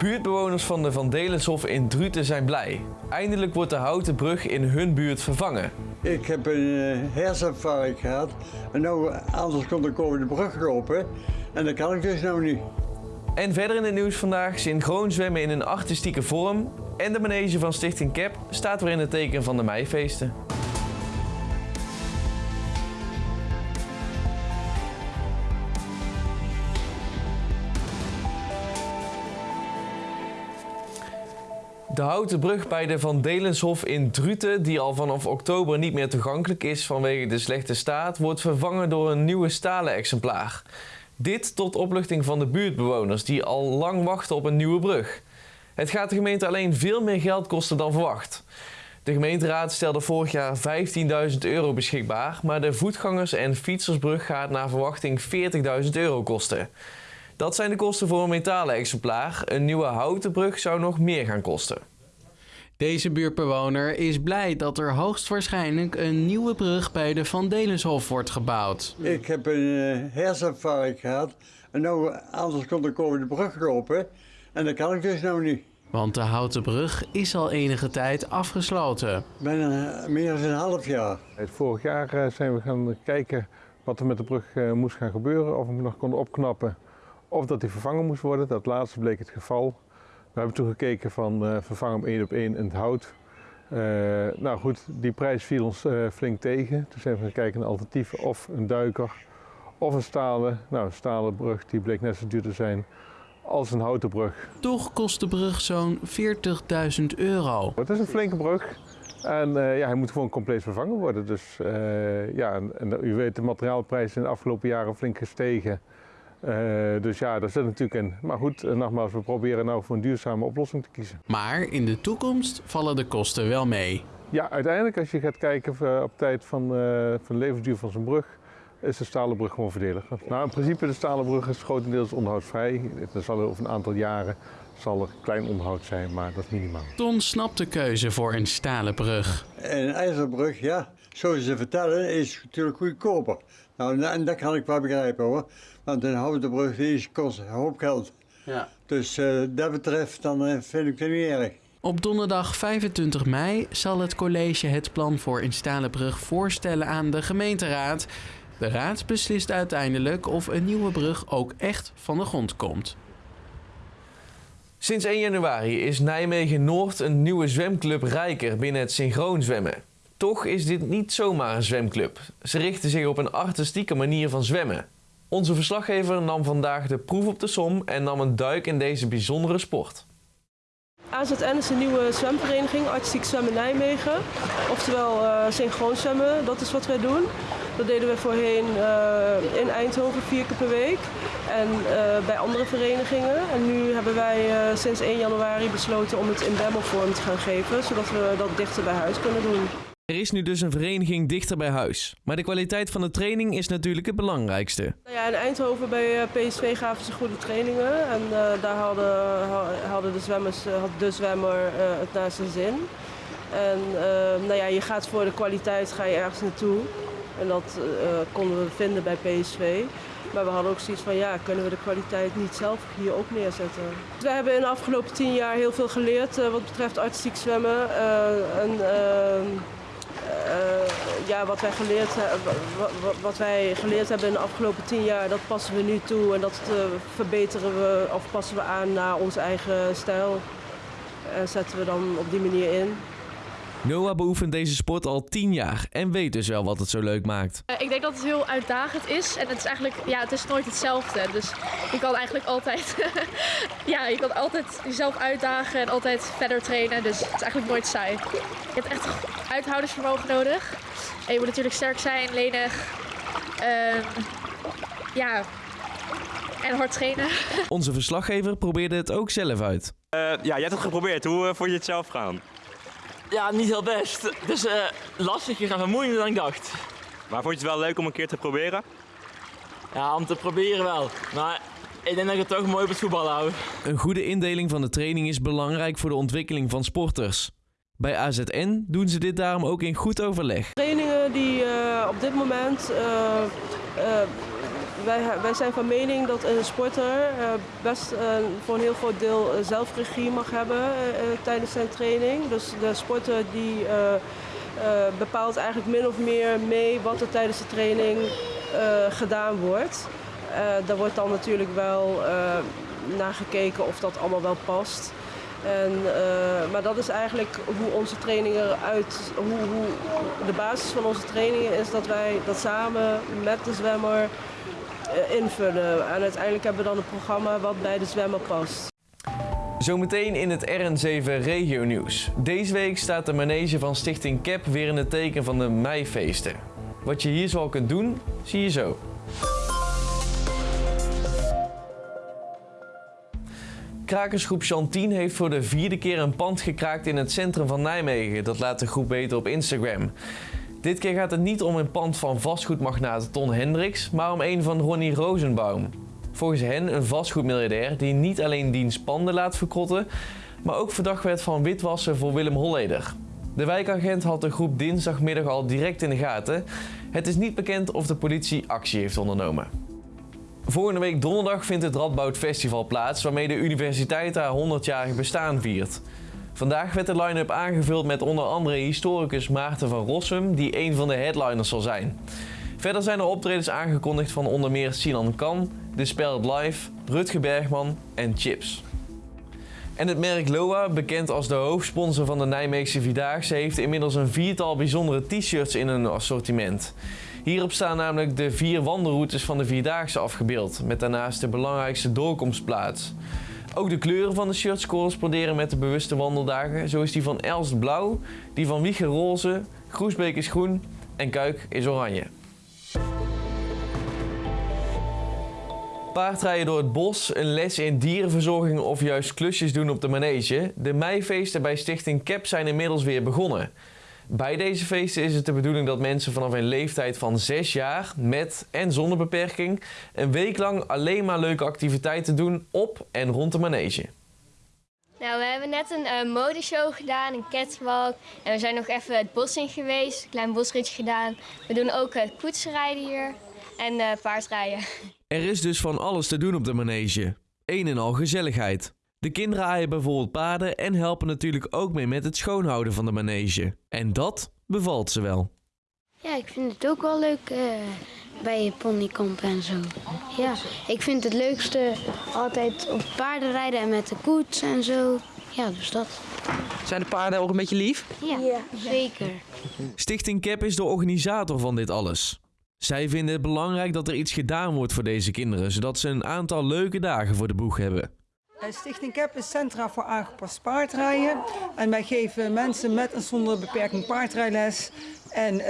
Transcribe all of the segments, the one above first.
Buurtbewoners van de Van Delenshof in Druten zijn blij. Eindelijk wordt de houten brug in hun buurt vervangen. Ik heb een uh, herseninfarct gehad en nou, anders kon ik over de brug lopen en dat kan ik dus nou niet. En verder in het nieuws vandaag synchroon zwemmen in een artistieke vorm en de manege van Stichting Cap staat weer in het teken van de meifeesten. De houten brug bij de Van Delenshof in Druten, die al vanaf oktober niet meer toegankelijk is vanwege de slechte staat, wordt vervangen door een nieuwe stalen exemplaar. Dit tot opluchting van de buurtbewoners die al lang wachten op een nieuwe brug. Het gaat de gemeente alleen veel meer geld kosten dan verwacht. De gemeenteraad stelde vorig jaar 15.000 euro beschikbaar, maar de voetgangers- en fietsersbrug gaat naar verwachting 40.000 euro kosten. Dat zijn de kosten voor een metalen exemplaar. Een nieuwe houten brug zou nog meer gaan kosten. Deze buurtbewoner is blij dat er hoogstwaarschijnlijk een nieuwe brug bij de Van Delenshof wordt gebouwd. Ik heb een uh, herseninfarct gehad en nou, anders kon ik over de brug lopen en dat kan ik dus nou niet. Want de houten brug is al enige tijd afgesloten. Bijna meer dan een half jaar. Vorig jaar uh, zijn we gaan kijken wat er met de brug uh, moest gaan gebeuren, of we hem nog konden opknappen of dat die vervangen moest worden. Dat laatste bleek het geval. We hebben toen gekeken van uh, vervang hem één op één in het hout. Uh, nou goed, die prijs viel ons uh, flink tegen. Toen zijn we gaan kijken naar alternatieven of een duiker of een stalen. Nou, een stalen brug die bleek net zo duur te zijn als een houten brug. Toch kost de brug zo'n 40.000 euro. Het is een flinke brug. En ja, hij moet gewoon compleet vervangen worden. Dus ja, en, en, u weet, de materiaalprijzen in de afgelopen jaren flink gestegen. Uh, dus ja, daar zit natuurlijk in. Maar goed, nogmaals, we proberen nou voor een duurzame oplossing te kiezen. Maar in de toekomst vallen de kosten wel mee. Ja, uiteindelijk als je gaat kijken op tijd van, uh, van de levensduur van zo'n brug, is de stalen brug gewoon verdediger. Nou, in principe de stalen brug is grotendeels onderhoudsvrij. Er zal over een aantal jaren zal er klein onderhoud zijn, maar dat is minimaal. Ton snapt de keuze voor een stalen brug. Een ijzerbrug, ja, zoals ze vertellen, is natuurlijk goedkoper. Nou, en dat kan ik wel begrijpen hoor. Want een houten brug is, kost een hoop geld. Ja. Dus uh, dat betreft, dan uh, vind ik het niet erg. Op donderdag 25 mei zal het college het plan voor een stalen brug voorstellen aan de gemeenteraad. De raad beslist uiteindelijk of een nieuwe brug ook echt van de grond komt. Sinds 1 januari is Nijmegen Noord een nieuwe zwemclub Rijker binnen het synchroon zwemmen. Toch is dit niet zomaar een zwemclub. Ze richten zich op een artistieke manier van zwemmen. Onze verslaggever nam vandaag de proef op de som en nam een duik in deze bijzondere sport. AZN is een nieuwe zwemvereniging, Artistiek Zwemmen Nijmegen. Oftewel uh, synchroon zwemmen, dat is wat wij doen. Dat deden we voorheen uh, in Eindhoven vier keer per week en uh, bij andere verenigingen. En nu hebben wij sinds 1 januari besloten om het in Bemmelvorm te gaan geven, zodat we dat dichter bij huis kunnen doen. Er is nu dus een vereniging dichter bij huis. Maar de kwaliteit van de training is natuurlijk het belangrijkste. Nou ja, in Eindhoven bij PSV gaven ze goede trainingen. En uh, daar hadden, hadden de, zwemmers, had de zwemmer uh, het naar zijn zin. En uh, nou ja, je gaat voor de kwaliteit ga je ergens naartoe. En dat konden we vinden bij PSV. Maar we hadden ook zoiets van, ja, kunnen we de kwaliteit niet zelf hier ook neerzetten? We hebben in de afgelopen tien jaar heel veel geleerd wat betreft artistiek zwemmen. en, uh, ja, wat, wij geleerd, wat, wij geleerd hebben in de afgelopen tien jaar, dat passen we nu toe en dat verbeteren we of passen we aan naar onze eigen stijl. En zetten we dan op die manier in. Noah beoefent deze sport al 10 jaar en weet dus wel wat het zo leuk maakt. Uh, ik denk dat het heel uitdagend is en het is eigenlijk, ja, het is nooit hetzelfde. Dus je kan eigenlijk altijd, ja, je kan altijd jezelf uitdagen en altijd verder trainen. Dus het is eigenlijk nooit saai. Je hebt echt uithoudingsvermogen nodig. En je moet natuurlijk sterk zijn, lenig. Uh, ja, en hard trainen. Onze verslaggever probeerde het ook zelf uit. Uh, ja, jij hebt het geprobeerd. Hoe uh, vond je het zelf gaan? Ja, niet heel best. Het is uh, lastiger en vermoeiender dan ik dacht. Maar vond je het wel leuk om een keer te proberen? Ja, om te proberen wel. Maar ik denk dat ik het toch mooi op het voetbal hou. Een goede indeling van de training is belangrijk voor de ontwikkeling van sporters. Bij AZN doen ze dit daarom ook in goed overleg. Trainingen die uh, op dit moment uh, wij, wij zijn van mening dat een sporter best voor een heel groot deel zelfregie mag hebben tijdens zijn training. Dus de sporter die bepaalt eigenlijk min of meer mee wat er tijdens de training gedaan wordt. daar wordt dan natuurlijk wel naar gekeken of dat allemaal wel past. En, maar dat is eigenlijk hoe onze training eruit, hoe, hoe de basis van onze trainingen is dat wij dat samen met de zwemmer invullen. En uiteindelijk hebben we dan een programma wat bij de zwemmer past. Zometeen in het RN7 Regio Nieuws. Deze week staat de manege van Stichting CAP weer in het teken van de meifeesten. Wat je hier zoal kunt doen, zie je zo. Krakersgroep Chantien heeft voor de vierde keer een pand gekraakt in het centrum van Nijmegen. Dat laat de groep weten op Instagram. Dit keer gaat het niet om een pand van vastgoedmagnaat Ton Hendricks, maar om een van Ronnie Rosenbaum. Volgens hen een vastgoedmiljardair die niet alleen diens panden laat verkrotten, maar ook verdacht werd van witwassen voor Willem Holleder. De wijkagent had de groep dinsdagmiddag al direct in de gaten. Het is niet bekend of de politie actie heeft ondernomen. Volgende week donderdag vindt het Radboud Festival plaats, waarmee de universiteit haar 100-jarig bestaan viert. Vandaag werd de line-up aangevuld met onder andere historicus Maarten van Rossum, die een van de headliners zal zijn. Verder zijn er optredens aangekondigd van onder meer Sinan Kan, The Spelled Live, Rutger Bergman en Chips. En het merk Loa, bekend als de hoofdsponsor van de Nijmeegse Vierdaagse, heeft inmiddels een viertal bijzondere t-shirts in hun assortiment. Hierop staan namelijk de vier wandelroutes van de Vierdaagse afgebeeld, met daarnaast de belangrijkste doorkomstplaats. Ook de kleuren van de shirts corresponderen met de bewuste wandeldagen. Zo is die van Elst blauw, die van Wiegen roze, Groesbeek is groen en Kuik is oranje. Paardrijden door het bos, een les in dierenverzorging of juist klusjes doen op de manege. De meifeesten bij Stichting CAP zijn inmiddels weer begonnen. Bij deze feesten is het de bedoeling dat mensen vanaf een leeftijd van 6 jaar met en zonder beperking een week lang alleen maar leuke activiteiten doen op en rond de manege. Nou, we hebben net een uh, modeshow gedaan, een catwalk. En we zijn nog even het bos in geweest, een klein bosritje gedaan. We doen ook uh, koetsrijden hier en uh, paardrijden. Er is dus van alles te doen op de manege. Een en al gezelligheid. De kinderen aaien bijvoorbeeld paarden en helpen natuurlijk ook mee met het schoonhouden van de manege. En dat bevalt ze wel. Ja, ik vind het ook wel leuk uh, bij ponykamp en zo. Ja, ik vind het leukste altijd op paarden rijden en met de koets en zo. Ja, dus dat. Zijn de paarden ook een beetje lief? Ja, ja. zeker. Stichting CAP is de organisator van dit alles. Zij vinden het belangrijk dat er iets gedaan wordt voor deze kinderen, zodat ze een aantal leuke dagen voor de boeg hebben. Stichting CAP is Centra voor aangepast paardrijden. En wij geven mensen met en zonder beperking paardrijles. En uh,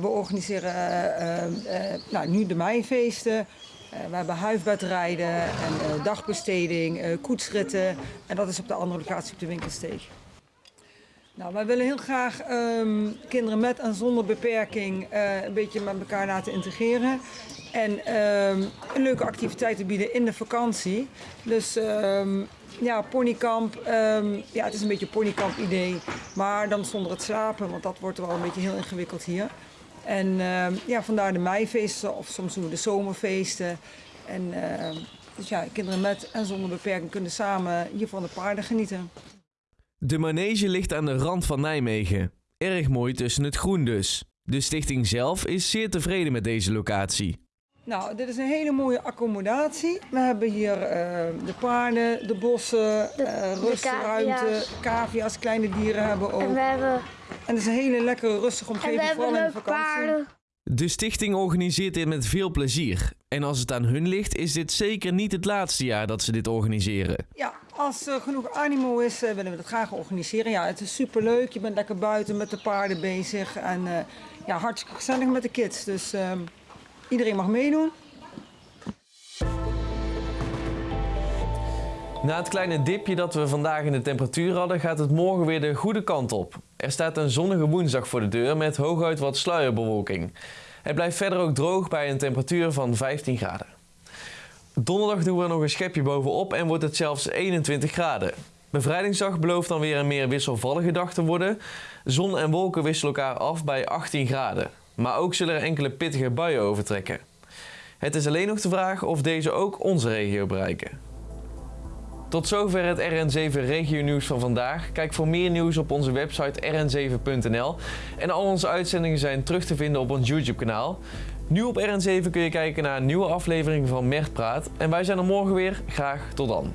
we organiseren uh, uh, nou, nu de meifeesten. we hebben huifbedrijden en dagbesteding, koetsritten. En dat is op de andere locatie op de winkelsteeg. Nou, wij willen heel graag um, kinderen met en zonder beperking een beetje met elkaar laten integreren. En um, leuke activiteiten bieden in de vakantie. Dus um, ja, ponykamp. Ja, het is een beetje een ponykamp idee. Maar dan zonder het slapen, want dat wordt wel een beetje heel ingewikkeld hier. En ja, vandaar de meifeesten of soms doen we de zomerfeesten. En dus ja, kinderen met en zonder beperking kunnen samen hier van de paarden genieten. De manege ligt aan de rand van Nijmegen. Erg mooi tussen het groen dus. De stichting zelf is zeer tevreden met deze locatie. Nou, dit is een hele mooie accommodatie. We hebben hier uh, de paarden, de bossen, de, uh, rustruimte, cavia's, kleine dieren hebben we ook. En we hebben... En het is een hele lekkere rustige omgeving, vooral in de vakantie. Paarden. De stichting organiseert dit met veel plezier. En als het aan hun ligt, is dit zeker niet het laatste jaar dat ze dit organiseren. Ja, als er genoeg animo is, uh, willen we dat graag organiseren. Ja, het is superleuk. Je bent lekker buiten met de paarden bezig. En ja, hartstikke gezellig met de kids. Dus... Ehm, Iedereen mag meedoen. Na het kleine dipje dat we vandaag in de temperatuur hadden, gaat het morgen weer de goede kant op. Er staat een zonnige woensdag voor de deur met hooguit wat sluierbewolking. Het blijft verder ook droog bij een temperatuur van 15 graden. Donderdag doen we nog een schepje bovenop en wordt het zelfs 21 graden. Bevrijdingsdag belooft dan weer een meer wisselvallige dag te worden. Zon en wolken wisselen elkaar af bij 18 graden. Maar ook zullen er enkele pittige buien overtrekken. Het is alleen nog de vraag of deze ook onze regio bereiken. Tot zover het RN7 regio nieuws van vandaag. Kijk voor meer nieuws op onze website rn7.nl. En al onze uitzendingen zijn terug te vinden op ons YouTube kanaal. Nu op RN7 kun je kijken naar een nieuwe aflevering van Mert Praat. En wij zijn er morgen weer. Graag tot dan.